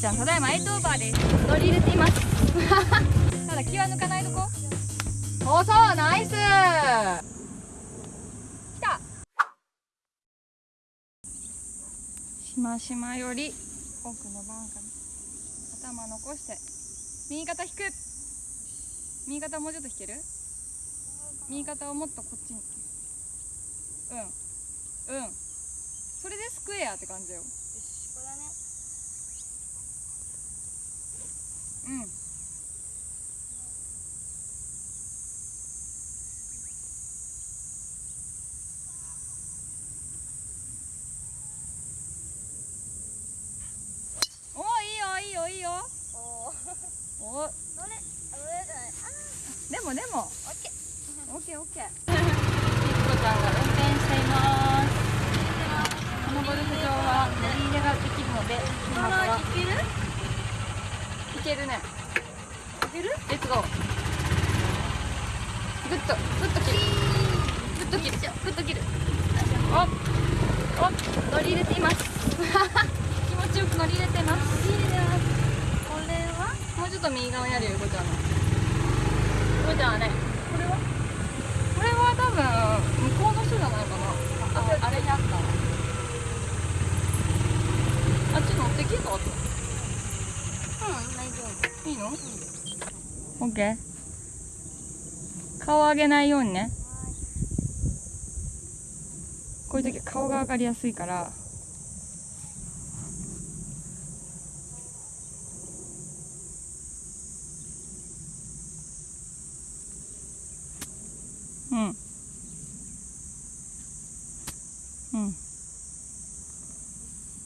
ちゃんただいまエイトオーバーです。乗り入れています。ただ気は抜かないとこおそうナイス。来た。しましまより奥のバンカー頭残して右肩引く。右肩もうちょっと引ける？右肩をもっとこっちに。うん。うん。それでスクエアって感じよよしこれだねうんおいいよいいよいいよおおお乗れあ乗れじゃないあでもでもオッケーオッケーオッケーひっこちゃんが運転していますこのゴルフ場は乗り入れができるので今からいけるいけるねいけるレッツゴーグッとグッと切るグッと切るグッと切るおお乗り入れています気持ちよく乗り入れていますいいねこれはもうちょっと右側にあるよ、ゆこちゃんの。ゆこちゃんはね、これは？これは多分、向こうの人じゃないかな。あ、あれにあった。あっち乗ってきたうん大丈夫いいの？オッケー。顔上げないようにね。こういう時顔が上がりやすいから。うん。うん。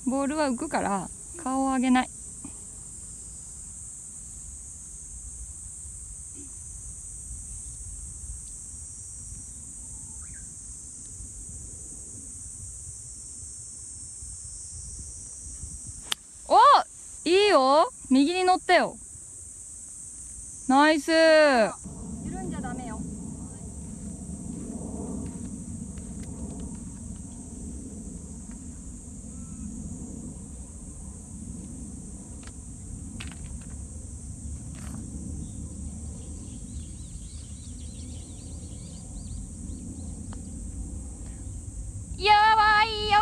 ボールは浮くから顔を上げない。おいいよ。右に乗ったよ。ナイス緩んじゃダメよやばいよ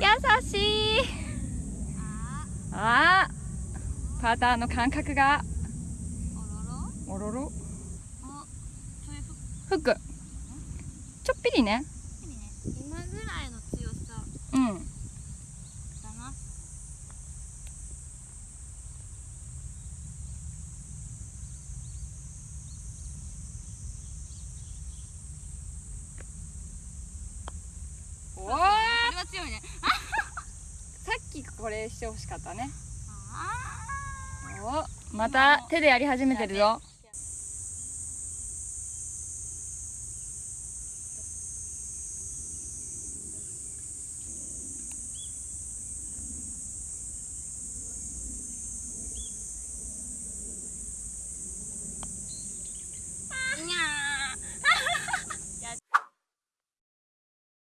優しいあーパターの感覚が。おろろ？フックちょっぴりね。今ぐらいの強さうんだな。おおこれは強いねこれしてほしかったね。また手でやり始めてるぞ。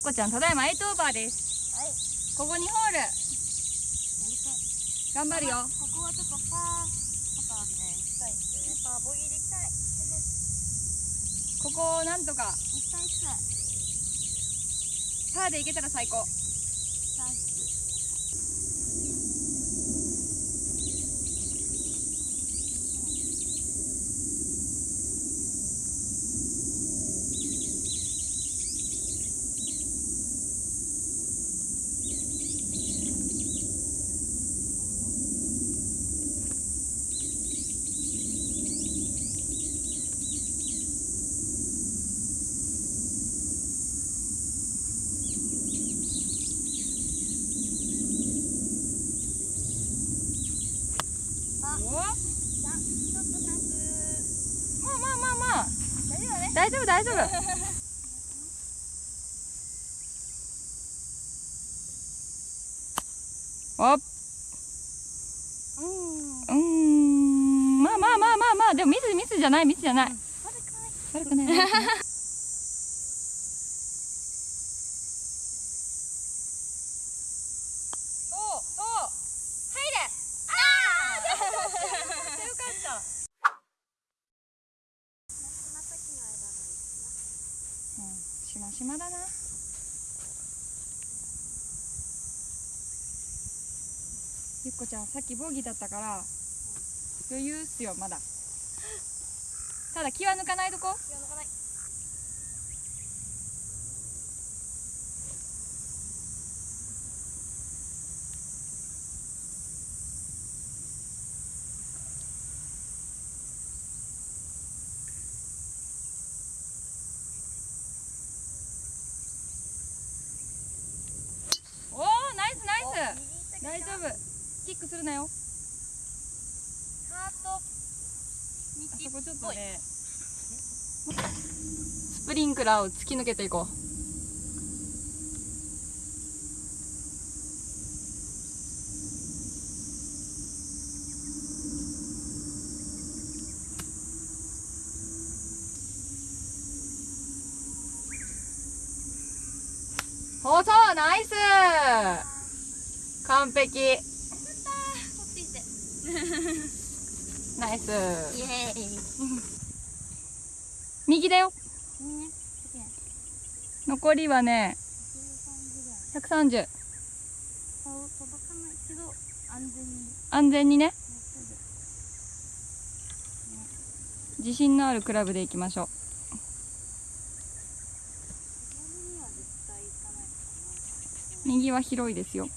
こちゃんただいまエイトオーバーです。ーはい。ここ2ホール頑張るよ。ここはちょっとパーパターみたいにしたいんですよねパーボギーでいきたい。ここをなんとか。いきたいっす。パーでいけたら最高まあまあまあまあ大丈夫大丈夫大丈夫。おっ。うん。うーん。まあまあまあまあまあ。でもミスミスじゃないミスじゃない。悪くない。悪くない 悪くないそうそう入れしましまだな。ゆっこちゃんさっきボギーだったから余裕っすよまだ。ただ気は抜かないとこ。気は抜かないおおナイスナイス大丈夫なよ。ハートあそこちょっとね。スプリンクラーを突き抜けていこう。おそうナイス。完璧ナイスイエーイ右だよ。残りはね13ぐらい130顔届かないけど安全に。ね。自信のあるクラブでいきましょう。右は広いですよ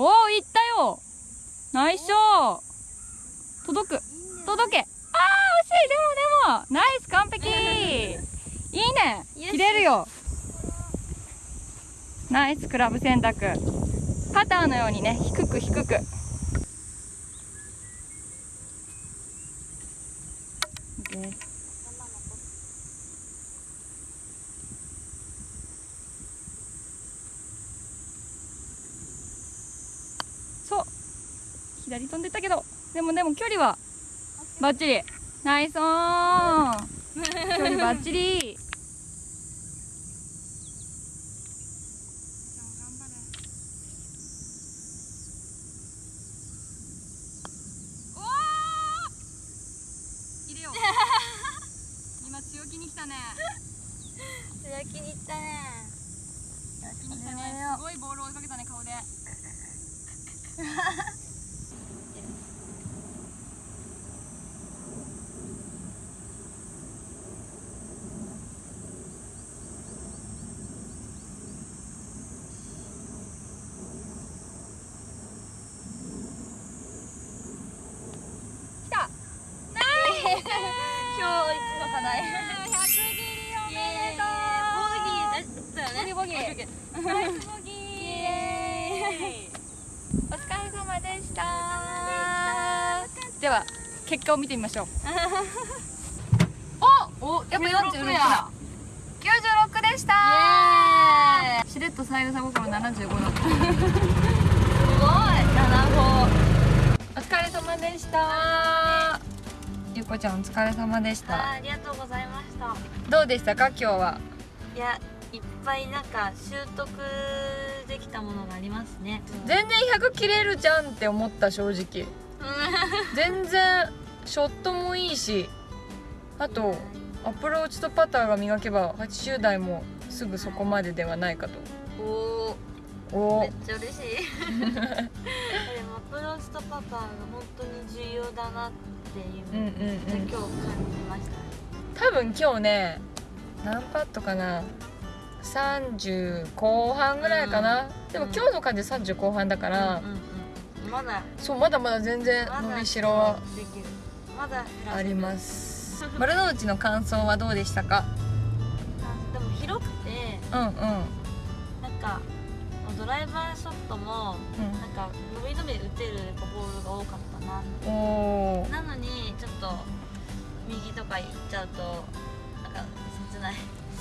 おお行ったよナイスショー届く。届け。あー惜しい。でもでもナイス完璧。いいね。切れるよ。ナイスクラブ選択。パターのようにね低く低く。OK 頭残ってそう左飛んでったけどでもでも距離はバッチリ。ナイスオン。距離バッチリ。おー。入れよう。今強気に来たね。強気にいったね。よし強気に来たね。始めよ。すごいボール追いかけたね顔で来たナイス今日一の課題100切りおイめエーイでとうボギーだったよねボギーボギーナイスボギーイエお疲れ様では結果を見てみましょう。おおやっぱ46だ96でしたしれっと三枝心75だすごい。七歩お疲れ様でした。ゆうこちゃんお疲れ様でした。あありがとうございました。どうでしたか今日は？いやいっぱいなんか習得できたものがありますね。全然100切れるじゃんって思った正直。全然ショットもいいしあとアプローチとパターが磨けば80代もすぐそこまでではないかと。おおおめっちゃ嬉しい。でもアプローチとパターが本当に重要だなっていう。うんうんのを今うん日感じました？多分今日ね何パットかな30後半ぐらいかな、でも今日の感じで30後半だから、うんうんうん。まだ。そうまだまだ全然伸びしろはできる。まだ減らせる。あります。丸の内の感想はどうでしたか？あでも広くて。うんうん。なんかドライバーショットもなんか伸び伸び打てるボールが多かったなうんおー。なのにちょっと右とか行っちゃうとなんか切ない。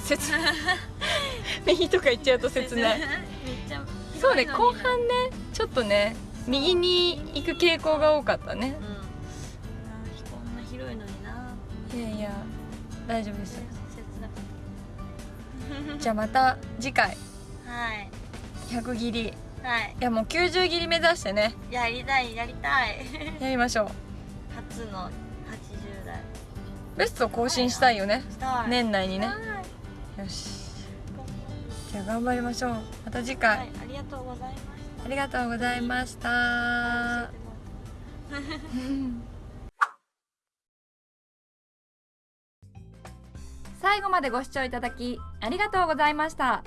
切ない 右とか言っちゃうと切ない。そうね後半ねちょっとね右に行く傾向が多かったね。こんな広いのにな。いやいや大丈夫ですじゃあまた次回。たはい。100切り。いはい。やもう90切り目指してね。やりたいやりたい。やりましょう。初の80代。ベスト更新したいよね。したい。年内にね。はい。よしじゃあ頑張りましょう。また次回、はいありがとうございました。ありがとうございました。最後までご視聴いただきありがとうございました。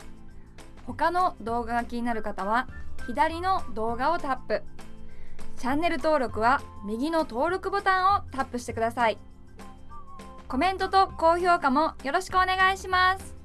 他の動画が気になる方は左の動画をタップ。チャンネル登録は右の登録ボタンをタップしてください。コメントと高評価もよろしくお願いします